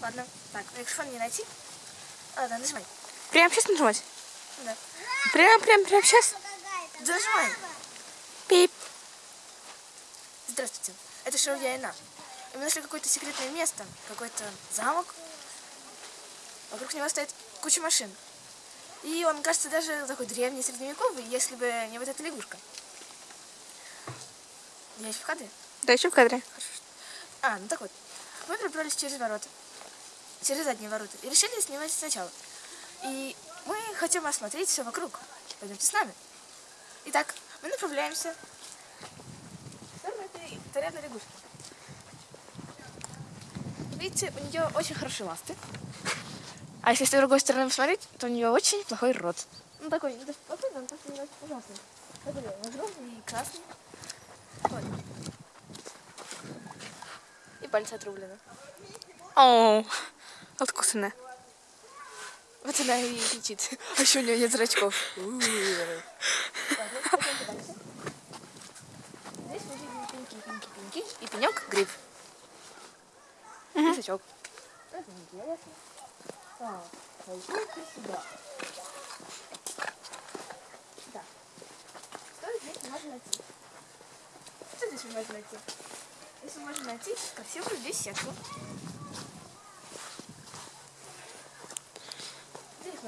Ладно. Так, микрофон не найти. Ладно, нажимай. Прямо сейчас нажимать? Да. Прям, прям, прям сейчас? Да нажимай. Пип. Здравствуйте. Это шоу Я и мы нашли какое-то секретное место, какой-то замок. Вокруг него стоит куча машин. И он кажется даже такой древний, средневековый, если бы не вот эта лягушка. Я еще в кадре? Да, еще в кадре. А, ну так вот. Мы пробрались через ворота. Через задние ворота. И решили снимать сначала. И мы хотим осмотреть все вокруг. Пойдемте с нами. Итак, мы направляемся в сторону этой царевной лягушки. Видите, у нее очень хорошие ласты. А если с другой стороны посмотреть, то у нее очень плохой рот. Ну такой, не плохой, он просто не очень ужасный. Такой огромный и красный. Вот. И пальцы отрублены. О, откусанная. Вот она и кричит. А еще у нее нет зрачков. Здесь мы видим пеньки, пеньки, пеньки. И пенек гриб. И сачок. Это интересно. Так, пойдемте сюда. Так. Что здесь можно найти? Что здесь можем найти? Здесь мы можем найти красивую беседку.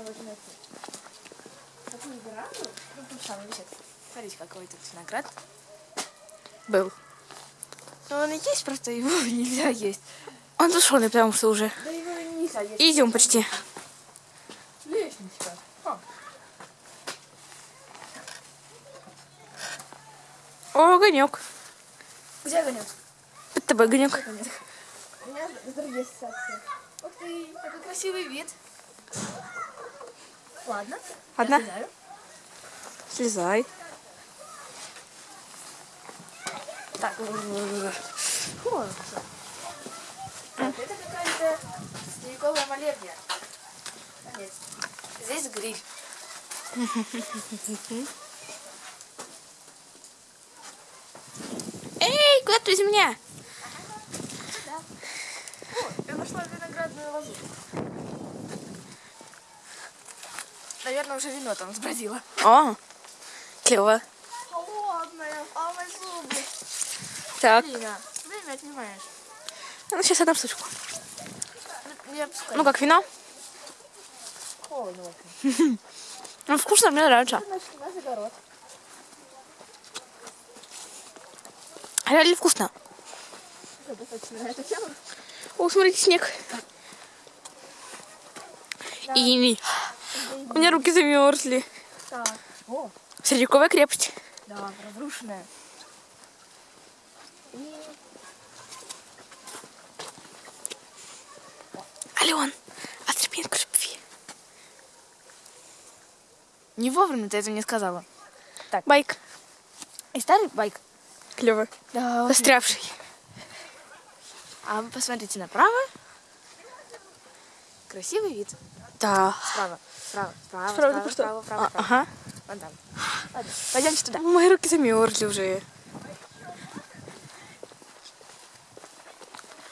Можем найти такую веранду. Ну, тут самый беседка. Смотрите, какой тут виноград. Был. Но он и есть, просто его нельзя есть. Он сушеный, потому что уже. Да его нельзя есть. Идем почти. Лестничка. А, О, огонек. где огонек? Под тобой. Огонек. У меня с другой ассоциации. Ух ты, какой красивый вид. Ладно. я Одна? слезаю. Слезай. Так. Всё. Так, это какая-то средневековая молебня. Нет. Здесь гриль. Эй, куда ты из меня? Да. О, я нашла виноградную лозу. Наверное, уже вино там сбродило. О, клево. Холодная, самый зубы. Так, Время. Время отнимаешь. ну сейчас одну штучку. Ну, Не опускай. Ну как, вино? холодно очень. Ну, вкусно, мне нравится. Реально вкусно. О, смотрите, снег. И у меня руки замерзли. Так. О, Средневековая крепость. да, разрушенная. И Ален, отцепи от любви. не вовремя ты это мне сказала. Байк. И старый байк. Клево. Да. Застрявший. А вы посмотрите направо. Красивый вид. Да. Справа, справа, справа, Справа, справа, справа, справа, А, справа. Ага. Вон там. Ладно, пойдемте туда. Мои руки замерзли уже.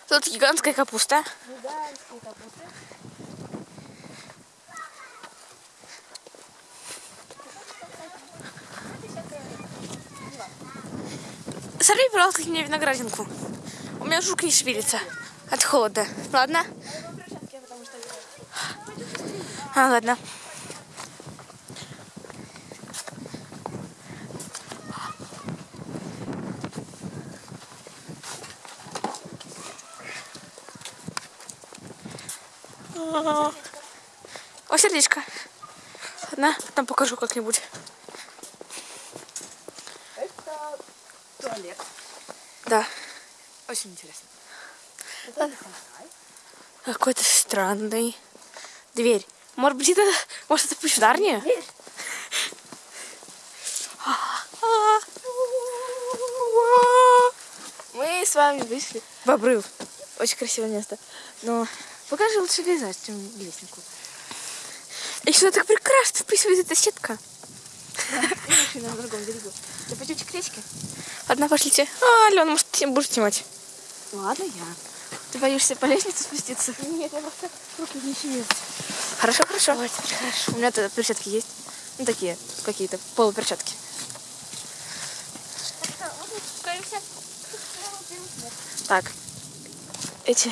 Тут гигантская капуста. Гигантские капусты. Сорви, пожалуйста, мне виноградинку. У меня жук не шевелится от холода. Ладно? А, ладно. О, сердечко. Ладно, потом покажу как-нибудь. это туалет. Да. Очень интересно. Какой-то странный. Дверь. Может быть, это... Может, это пищеварня? Дверь. Мы с вами вышли в обрыв. Очень красивое место. Но покажи лучше пейзаж, чем лестнику. И сюда так прекрасно вписывает эта сетка. Машина на другом берегу. Да пойдемте к речке. Ладно, пошлите. А, Алена, может, ты будешь снимать? Ладно, я. Ты боишься по лестнице спуститься? Нет, я просто руки не чешутся. Хорошо, хорошо. Вот, теперь хорошо. У меня тут перчатки есть. Ну, такие, какие-то полуперчатки. Так, эти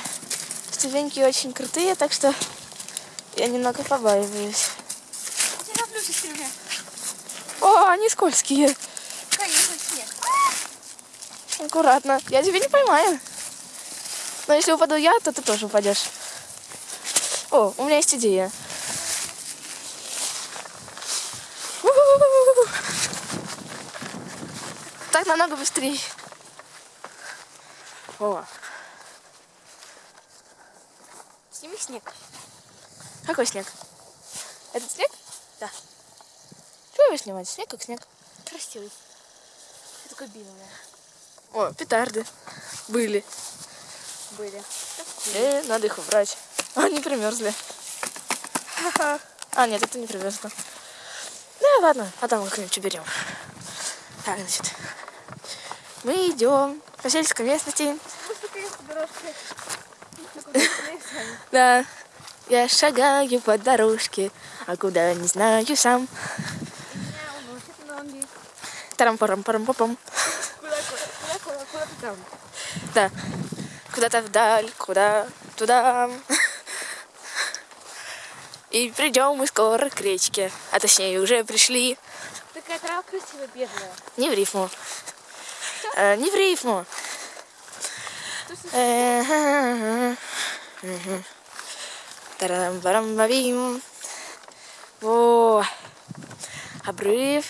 ступеньки очень крутые, так что я немного побаиваюсь. Я люблю. О, они скользкие. Конечно, снег. Аккуратно. Я тебя не поймаю. Но если упаду я, то ты тоже упадешь. О, у меня есть идея. Так намного быстрее. О, Сними снег. какой снег? Этот снег? Да. Чего его снимать? Снег как снег. Красивый. Ты такой белый. О, петарды. Были. Были. Э, надо их убрать. Они примерзли. А, нет, это не примерзло. Да, ладно, потом как-нибудь уберем. Так, значит. Мы идем по сельской местности. Да. Я шагаю по дорожке, а куда не знаю сам. тарам парам парам папам там? Да. Куда-то вдаль, куда, туда. И придем мы скоро к речке. А точнее, уже пришли. Такая трава красивая, бедная. Не в рифму. Э, не в рифму. Э. Тарам-барам-бабим. Во. Обрыв.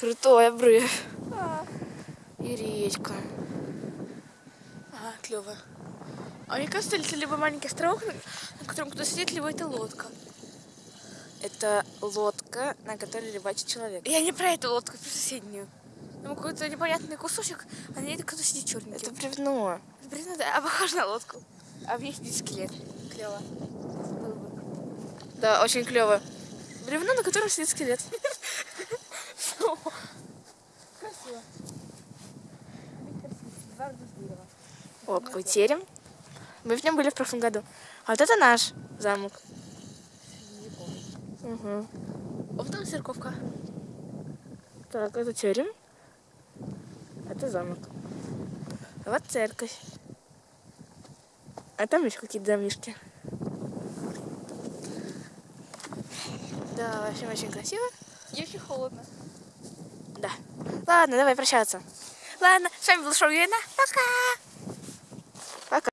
Крутой обрыв. И речка. Ага, клево. А мне кажется, это либо маленький островок, на котором кто-то сидит, либо это лодка. Это лодка, на которой рыбачит человек. Я не про эту лодку, про соседнюю. Там какой-то непонятный кусочек, а на ней кто-то сидит черненький. Это бревно. Блин, да, а похож на лодку. А в ней сидит скелет. Клево. Да, очень клево. Бревно, на котором сидит скелет. Красиво. О, какой терем. Мы в нем были в прошлом году. А вот это наш замок. Угу. Вот там церковка. Так, это терем. Это замок. А вот церковь. А там еще какие-то домишки. Да, в общем, очень красиво. И очень холодно. Да. Ладно, давай прощаться. Ладно, с вами был Шоу Юрина. Пока!